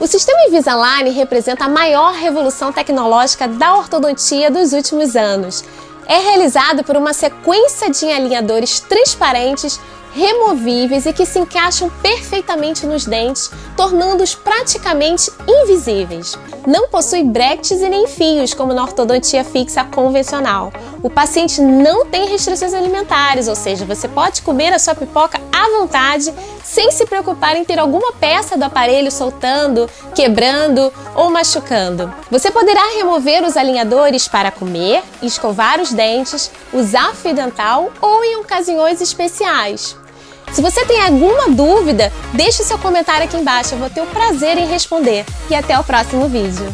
O sistema Invisalign representa a maior revolução tecnológica da ortodontia dos últimos anos. É realizado por uma sequência de alinhadores transparentes removíveis e que se encaixam perfeitamente nos dentes, tornando-os praticamente invisíveis. Não possui brackets e nem fios, como na ortodontia fixa convencional. O paciente não tem restrições alimentares, ou seja, você pode comer a sua pipoca à vontade, sem se preocupar em ter alguma peça do aparelho soltando, quebrando ou machucando. Você poderá remover os alinhadores para comer, escovar os dentes, usar fio dental ou em ocasiões especiais. Se você tem alguma dúvida, deixe seu comentário aqui embaixo, eu vou ter o prazer em responder. E até o próximo vídeo.